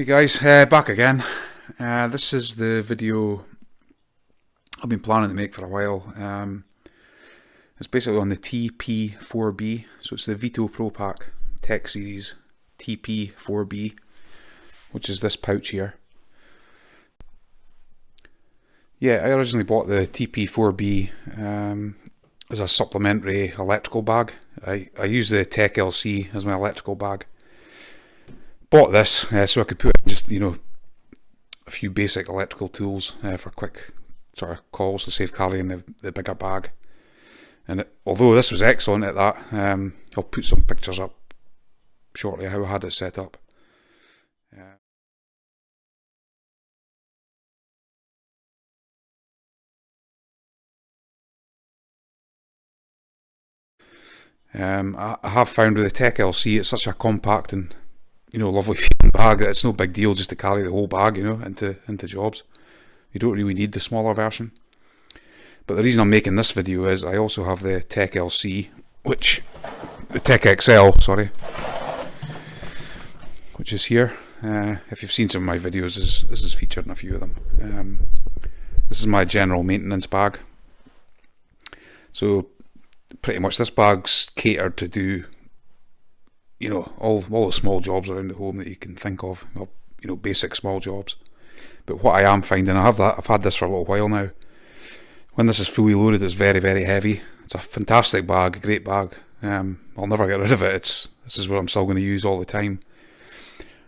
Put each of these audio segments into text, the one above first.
Hey guys, uh, back again. Uh, this is the video I've been planning to make for a while. Um, it's basically on the TP4B, so it's the Veto Pro Pac Tech Series TP4B, which is this pouch here. Yeah, I originally bought the TP4B um, as a supplementary electrical bag. I, I use the Tech LC as my electrical bag bought this uh, so I could put just you know a few basic electrical tools uh, for quick sort of calls to save carrying the, the bigger bag. And it, although this was excellent at that, um, I'll put some pictures up shortly how I had it set up. Uh, um, I, I have found with the Tech LC it's such a compact and you know, lovely feeling bag. That it's no big deal just to carry the whole bag, you know, into into jobs. You don't really need the smaller version. But the reason I'm making this video is I also have the Tech LC, which the Tech XL, sorry, which is here. Uh, if you've seen some of my videos, this, this is featured in a few of them. Um, this is my general maintenance bag. So pretty much this bag's catered to do you know, all all the small jobs around the home that you can think of, you know, basic small jobs. But what I am finding, I have that, I've had this for a little while now. When this is fully loaded, it's very, very heavy. It's a fantastic bag, a great bag. Um, I'll never get rid of it. It's this is what I'm still going to use all the time.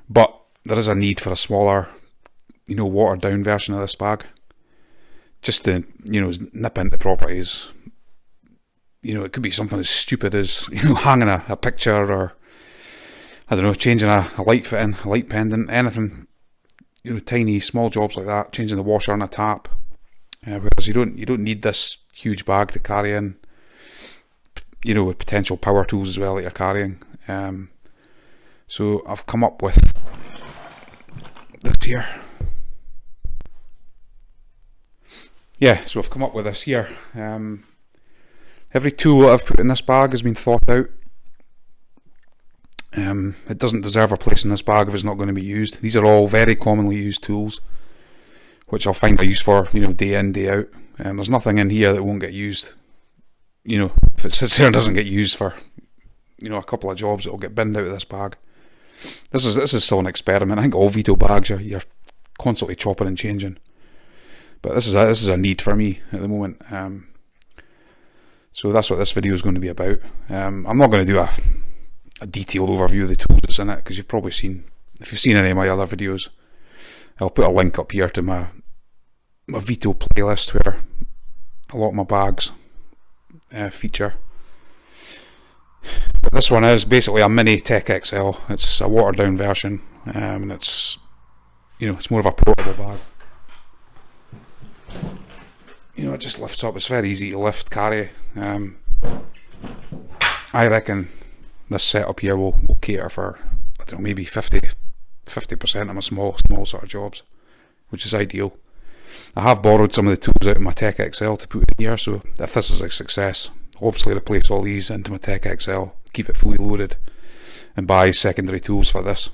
But there is a need for a smaller, you know, watered down version of this bag, just to you know nip into properties. You know, it could be something as stupid as you know hanging a, a picture or I don't know, changing a, a light fitting, a light pendant, anything, you know, tiny small jobs like that, changing the washer on a tap. Uh, whereas you don't you don't need this huge bag to carry in, you know, with potential power tools as well that you're carrying. Um, so I've come up with this here. Yeah, so I've come up with this here. Um, every tool that I've put in this bag has been thought out um, it doesn't deserve a place in this bag if it's not going to be used. These are all very commonly used tools, which I'll find a use for, you know, day in, day out. Um, there's nothing in here that won't get used. You know, if it sits there and doesn't get used for, you know, a couple of jobs, it'll get binned out of this bag. This is this is still an experiment. I think all Veto bags are you're constantly chopping and changing, but this is a, this is a need for me at the moment. Um, so that's what this video is going to be about. Um, I'm not going to do a a detailed overview of the tools that's in it because you've probably seen if you've seen any of my other videos I'll put a link up here to my my Veto playlist where a lot of my bags uh, feature. But this one is basically a mini Tech XL it's a watered down version um, and it's you know it's more of a portable bag you know it just lifts up it's very easy to lift carry um, I reckon this setup here will, will cater for I don't know maybe 50 percent of my small small sort of jobs, which is ideal. I have borrowed some of the tools out of my Tech XL to put in here, so if this is a success, obviously replace all these into my Tech XL, keep it fully loaded, and buy secondary tools for this,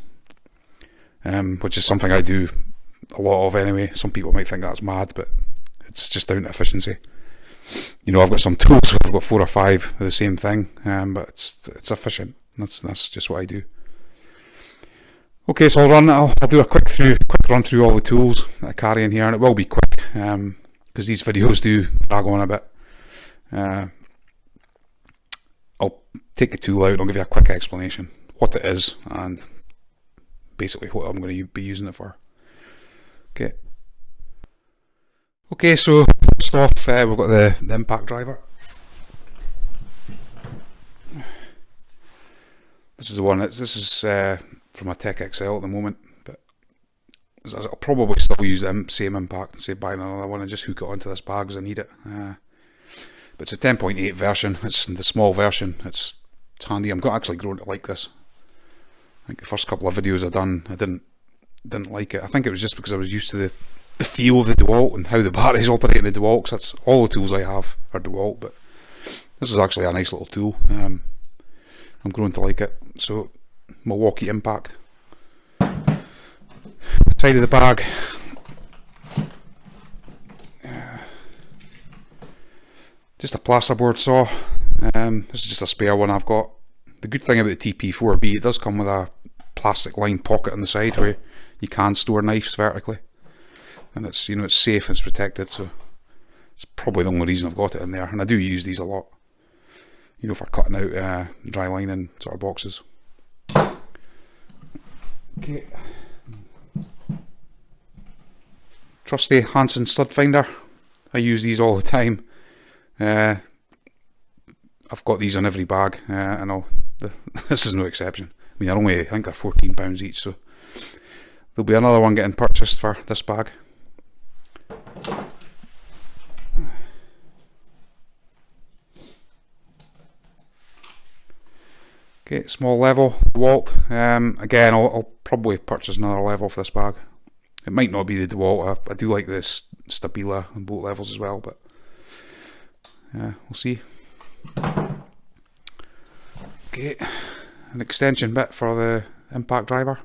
um, which is something I do a lot of anyway. Some people might think that's mad, but it's just down to efficiency you know, I've got some tools. I've got four or five of the same thing, um, but it's it's efficient. That's that's just what I do. Okay, so I'll run. I'll, I'll do a quick through, quick run through all the tools I carry in here, and it will be quick because um, these videos do drag on a bit. Uh, I'll take the tool out. And I'll give you a quick explanation what it is and basically what I'm going to be using it for. Okay. Okay, so first off, uh, we've got the, the impact driver. This is the one. this is uh, from a Tech XL at the moment, but I'll probably still use the same impact and say buy another one and just hook it onto this bag as I need it. Uh, but it's a 10.8 version. It's the small version. It's, it's handy. I'm actually growing to like this. I think the first couple of videos I done, I didn't didn't like it. I think it was just because I was used to the, the feel of the DeWalt and how the batteries operate in the DeWalt. Cause that's all the tools I have are DeWalt, but this is actually a nice little tool. Um, I'm growing to like it. So Milwaukee Impact. Side of the bag. just a plasterboard saw. Um, this is just a spare one I've got. The good thing about the TP4B, it does come with a plastic lined pocket on the side where you can store knives vertically. And it's, you know, it's safe and it's protected, so it's probably the only reason I've got it in there. And I do use these a lot, you know, for cutting out uh, dry lining sort of boxes. Okay. Trusty Hanson stud finder. I use these all the time. Uh, I've got these on every bag, uh, and this is no exception. I mean, they're only, I think they're £14 each, so there'll be another one getting purchased for this bag. Okay, small level, Walt. Um, again, I'll, I'll, probably purchase another level for this bag. It might not be the DeWalt, I, I do like this Stabila on both levels as well, but yeah, we'll see. Okay, an extension bit for the impact driver.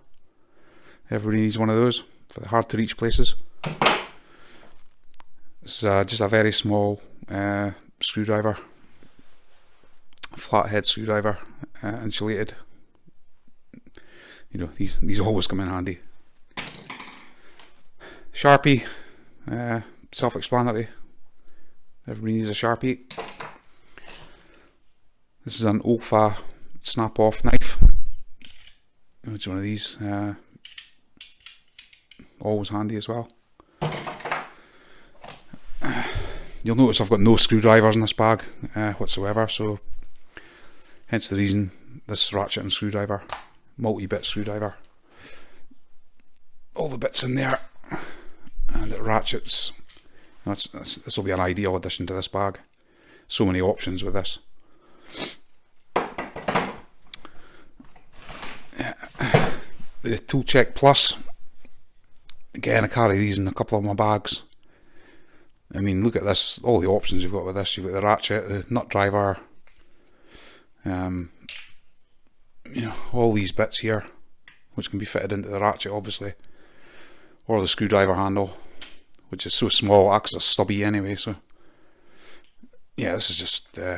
Everybody needs one of those for the hard to reach places. It's uh, just a very small uh, screwdriver, flathead screwdriver, uh, insulated. You know, these these always come in handy. Sharpie, uh, self-explanatory. Everybody needs a Sharpie. This is an Olfa snap off knife. It's one of these. Uh, always handy as well. You'll notice I've got no screwdrivers in this bag uh, whatsoever, so hence the reason this ratchet and screwdriver, multi-bit screwdriver. All the bits in there, and it ratchets that's, that's, this will be an ideal addition to this bag. So many options with this. The Tool Check Plus. Again, I carry these in a couple of my bags. I mean, look at this. All the options you've got with this. You've got the ratchet, the nut driver. Um, you know, all these bits here, which can be fitted into the ratchet, obviously, or the screwdriver handle which is so small, acts as a stubby anyway. So yeah, this is just uh,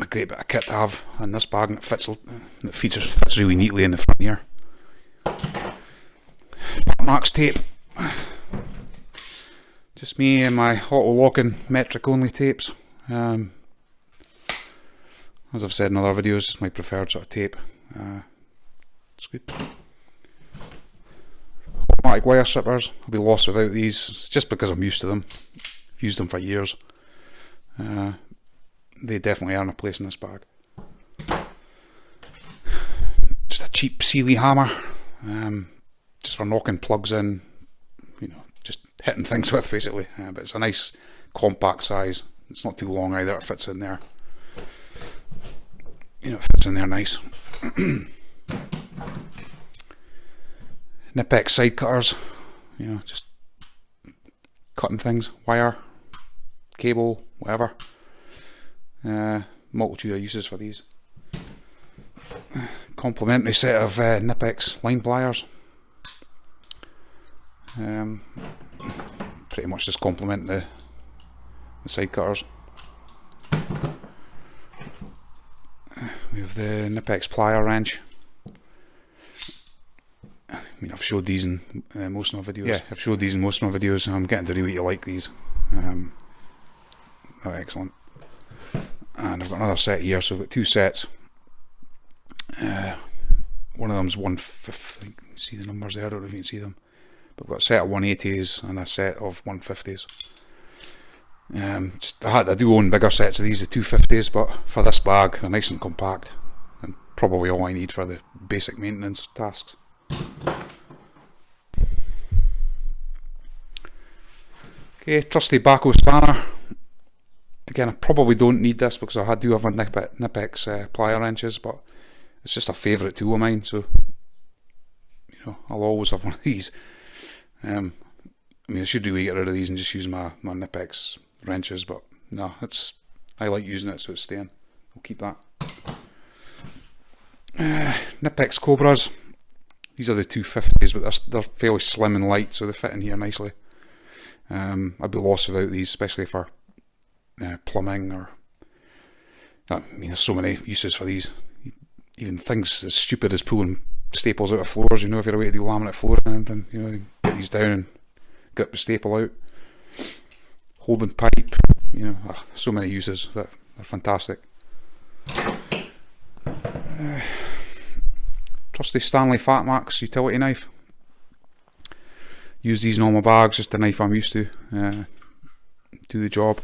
a great bit of kit to have in this bag, and it fits. It features fits really neatly in the front here. Max tape. Just me and my auto locking metric only tapes. Um, as I've said in other videos, it's my preferred sort of tape. Uh, it's good automatic wire strippers. I'll be lost without these just because I'm used to them. I've used them for years. Uh, they definitely earn a place in this bag. Just a cheap Sealey hammer, um, just for knocking plugs in, you know, just hitting things with basically. Uh, but it's a nice compact size. It's not too long either. It fits in there. You know, it fits in there nice. Knipex side cutters, you know, just cutting things, wire, cable, whatever. Uh, multitude of uses for these. Complementary set of uh, Knipex line pliers. Um, pretty much just complement the, the side cutters. Have the Knipex plier wrench. I mean, I've showed these in uh, most of my videos. Yeah, I've showed these in most of my videos. I'm getting to really like these. Um, they're excellent. And I've got another set here, so I've got two sets. Uh, one of them's one fifth. See the numbers there? I don't know if you can see them. But I've got a set of 180s and a set of 150s. Um, just, I, had, do own bigger sets of these, the 250s, but for this bag, they're nice and compact, and probably all I need for the basic maintenance tasks. Okay, trusty Bahco spanner. Again, I probably don't need this because I do have a Knipex uh, plier wrenches, but it's just a favourite tool of mine, so you know, I'll always have one of these. Um, I mean, I should do get rid of these and just use my my Knipex wrenches, but no, it's I like using it, so it's staying. I'll keep that. Uh, Knipex Cobras. These are the 250s, but they're, they're fairly slim and light, so they fit in here nicely. Um, I'd be lost without these, especially for uh, plumbing or. I mean, there's so many uses for these. Even things as stupid as pulling staples out of floors. You know, if you're away to do laminate flooring and anything, you know, get these down and get the staple out. Holding pipe. You know, oh, so many uses that are fantastic. Uh, trusty Stanley Fatmax utility knife use these normal bags, just the knife I'm used to. Uh, do the job.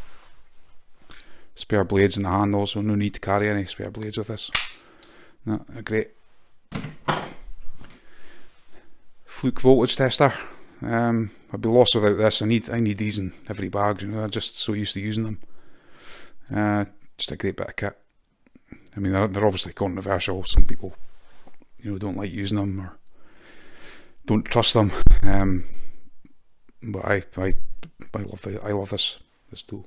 Spare blades in the handle, so no need to carry any spare blades with this. No, great. Fluke voltage tester. Um, I'd be lost without this. I need I need these in every bag. You know, I'm just so used to using them. Uh, just a great bit of kit. I mean, they're, they're obviously controversial. Some people, you know, don't like using them or don't trust them. Um, but I I I love the, I love this this tool.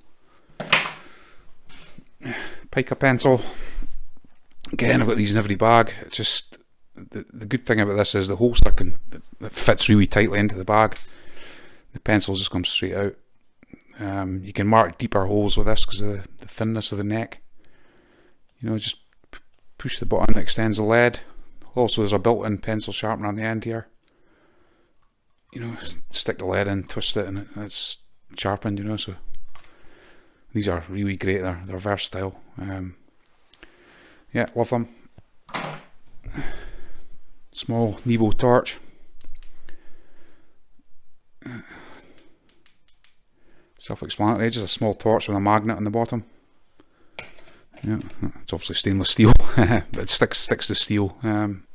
Pica pencil. Again, I've got these in every bag. Just the the good thing about this is the holster can it fits really tightly into the bag. The pencils just come straight out. Um, you can mark deeper holes with this because of the, thinness of the neck. You know, just push the button, extends the lead. Also, there's a built-in pencil sharpener on the end here you know, stick the lead in, twist it, and it's sharpened. You know, so these are really great. They're they're versatile. Um, yeah, love them. Small Nebo torch. Self-explanatory. Just a small torch with a magnet on the bottom. Yeah, it's obviously stainless steel, but it sticks sticks to steel. Um,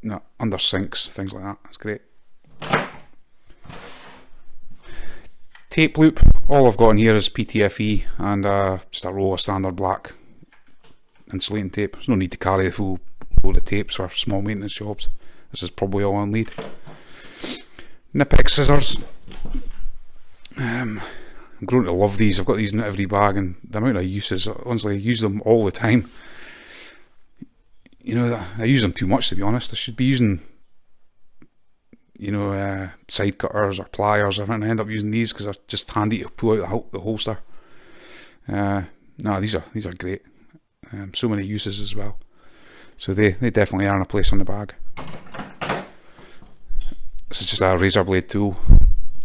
no, under sinks, things like that. That's great. Tape loop. All I've got in here is PTFE and uh, just a roll of standard black insulating tape. There's no need to carry the full load of tapes for small maintenance jobs. This is probably all I'll need. Knipex scissors. Um, I'm growing to love these. I've got these in every bag, and the amount of uses, honestly, I use them all the time you know, I use them too much to be honest. I should be using, you know, uh, side cutters or pliers. I end up using these because they're just handy to pull out the, holster. Uh, no, these are these are great. Um, so many uses as well. So they they definitely are in a place on the bag. This is just a razor blade tool,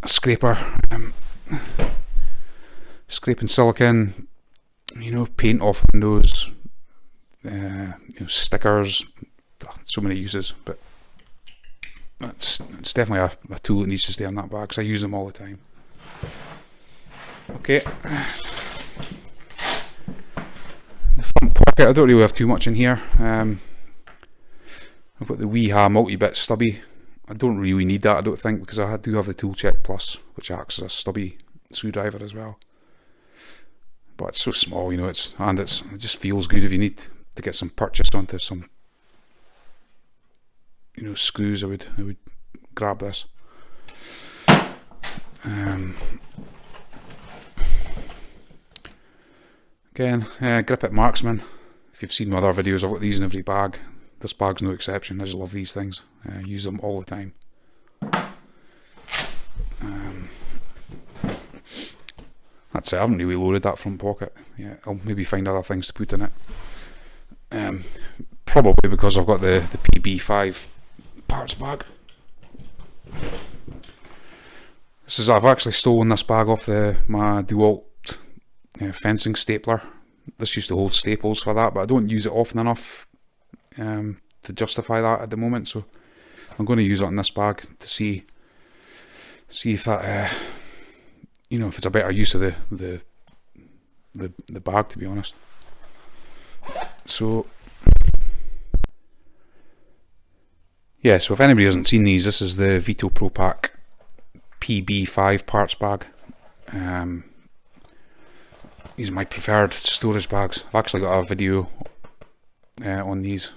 a scraper, um, scraping silicon. You know, paint off windows, uh, you know, stickers, so many uses, but it's, it's definitely a, a, tool that needs to stay on that bag because I use them all the time. Okay. Pocket, I don't really have too much in here. Um, I've got the Wiha multi-bit stubby. I don't really need that, I don't think, because I do have the Tool Check Plus, which acts as a stubby screwdriver as well. But it's so small, you know, it's and it's it just feels good if you need to get some purchase onto some you know screws I would I would grab this um, again uh, grip it marksman if you've seen my other videos I've got these in every bag. This bag's no exception. I just love these things. Uh, use them all the time. Um, that's it. I haven't really loaded that front pocket yeah I'll maybe find other things to put in it. Um, probably because I've got the, the PB5 parts bag. This is I've actually stolen this bag off the my DeWalt uh, fencing stapler. This used to hold staples for that, but I don't use it often enough um, to justify that at the moment. So I'm going to use it in this bag to see see if that uh, you know if it's a better use of the the the, the bag. To be honest. So, yeah, so if anybody hasn't seen these, this is the Veto Pro Pac PB5 parts bag. Um, these are my preferred storage bags. I've actually got a video uh, on these,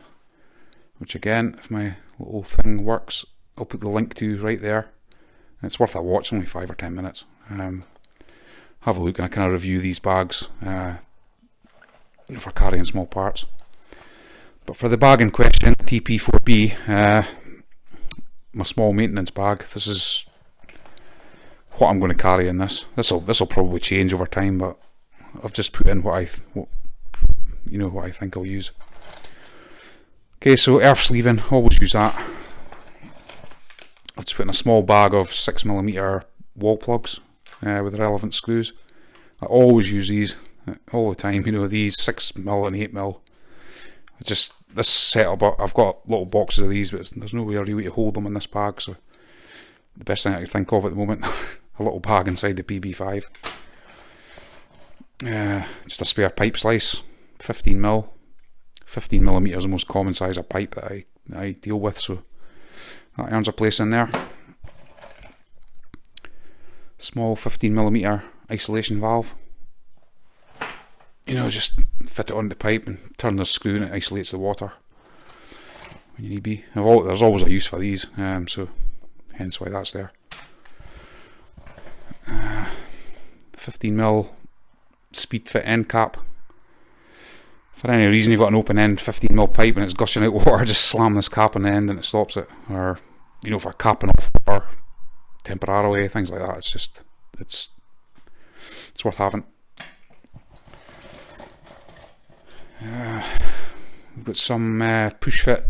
which again, if my little thing works. I'll put the link to right there. It's worth a watch, only five or ten minutes. Um, have a look and I kind of review these bags uh, for carrying small parts. But for the bag in question, TP4B, uh, my small maintenance bag, this is what I'm going to carry in this. This will this will probably change over time, but I've just put in what I what, you know what I think I'll use. Okay, so earth sleeving, always use that. I've just put in a small bag of 6mm wall plugs uh, with relevant screws. I always use these uh, all the time, you know, these 6mm and 8mm. Just this setup, I've got little boxes of these, but there's no way really to hold them in this bag, so the best thing I can think of at the moment, a little bag inside the PB5. Uh, just a spare pipe slice, 15mm. 15 millimeters the most common size of pipe that I, that I deal with, so that earns a place in there. Small 15 millimeter isolation valve. You know, just fit it on the pipe and turn the screw and it isolates the water when you need be. there's always a use for these, um, so hence why that's there. Uh, 15 mil speed fit end cap for any reason you've got an open end 15mm pipe and it's gushing out water, just slam this cap on the end and it stops it. Or, you know, for capping off water temporarily, things like that. It's just, it's, it's worth having. Uh, we've got some uh, push fit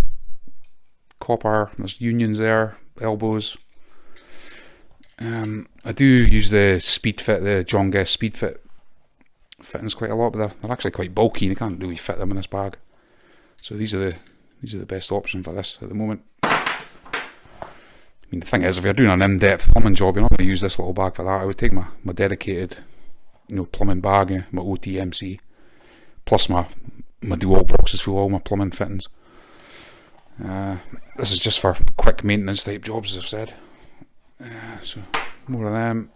copper, there's unions there, elbows. Um, I do use the speed fit, the John Guest speed fit fittings quite a lot, but they're, they're actually quite bulky and you can't really fit them in this bag. So these are the these are the best option for this at the moment. I mean, the thing is, if you're doing an in-depth plumbing job, you're not going to use this little bag for that. I would take my, my dedicated, you know, plumbing bag, eh, my OTMC, plus my my dual boxes full of all my plumbing fittings. Uh, this is just for quick maintenance type jobs, as I've said. Uh, so more of them.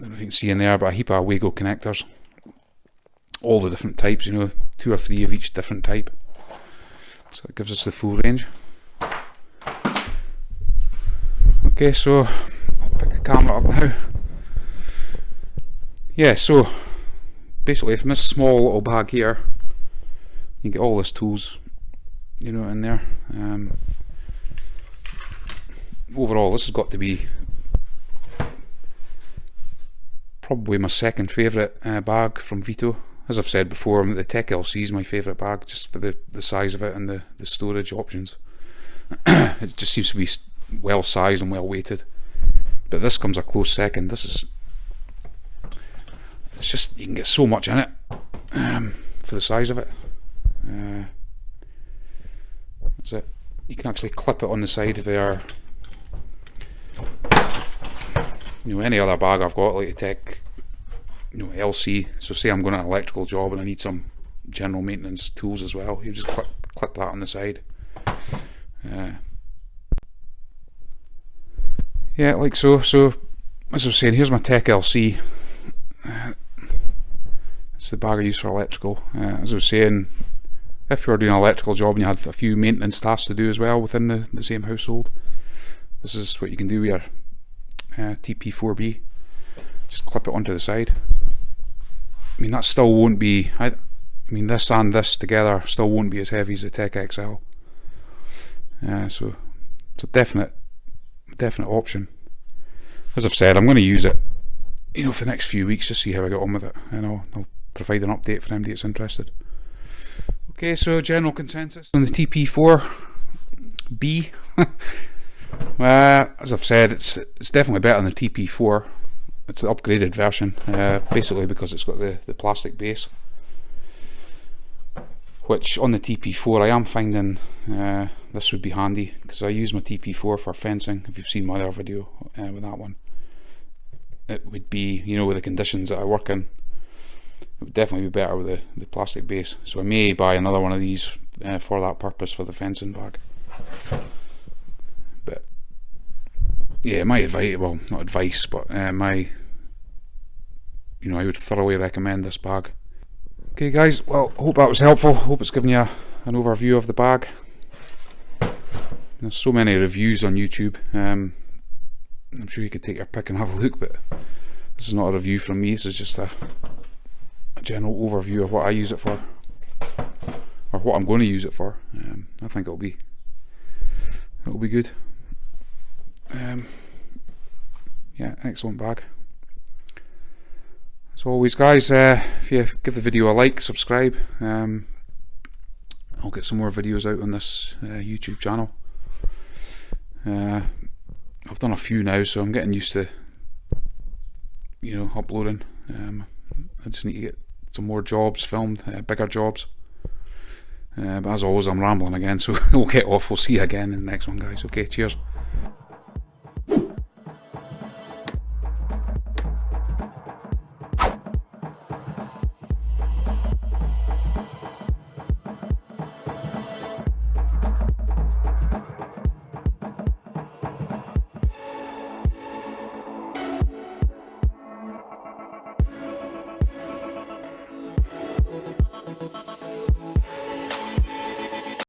I don't know if you can see in there, but a heap of Wago connectors. All the different types, you know, two or three of each different type. So it gives us the full range. Okay, so I'll pick the camera up now. Yeah, so basically from this small little bag here, you get all this tools, you know, in there. Um, overall, this has got to be probably my second favourite uh, bag from Veto. As I've said before, the Tech LC is my favourite bag just for the, the size of it and the, the storage options. it just seems to be well sized and well weighted. But this comes a close second. This is it's just you can get so much in it um, for the size of it. Uh, that's it. You can actually clip it on the side of there you know, any other bag I've got, like a tech, you know, LC. So say I'm going on an electrical job and I need some general maintenance tools as well. You just clip, clip that on the side. Uh, yeah, like so. So as I was saying, here's my Tech LC. Uh, it's the bag I use for electrical. Uh, as I was saying, if you're doing an electrical job and you had a few maintenance tasks to do as well within the, the same household, this is what you can do with your uh, TP4B. Just clip it onto the side. I mean that still won't be, I, I mean this and this together still won't be as heavy as the Tech XL. Uh, so it's a definite, definite option. As I've said, I'm going to use it, you know, for the next few weeks to see how I get on with it, and I'll, I'll provide an update for anybody that's interested. Okay, so general consensus on the TP4B. Uh, as I've said, it's it's definitely better than the TP4. It's the upgraded version, uh, basically because it's got the, the plastic base. Which on the TP4 I am finding uh, this would be handy because I use my TP4 for fencing. If you've seen my other video uh, with that one, it would be you know with the conditions that I work in, it would definitely be better with the, the plastic base. So I may buy another one of these uh, for that purpose for the fencing bag yeah, my advice, well, not advice, but uh, my, you know, I would thoroughly recommend this bag. Okay, guys, well, hope that was helpful. Hope it's given you an overview of the bag. There's so many reviews on YouTube. Um, I'm sure you could take your pick and have a look, but this is not a review from me. This is just a, a general overview of what I use it for, or what I'm going to use it for. Um, I think it'll be it'll be good. Um, yeah, excellent bag. As always, guys, uh, if you give the video a like, subscribe, um, I'll get some more videos out on this uh, YouTube channel. Uh, I've done a few now, so I'm getting used to, you know, uploading. Um, I just need to get some more jobs filmed, uh, bigger jobs. Uh, but as always, I'm rambling again, so we'll get off. We'll see you again in the next one, guys. Okay, cheers.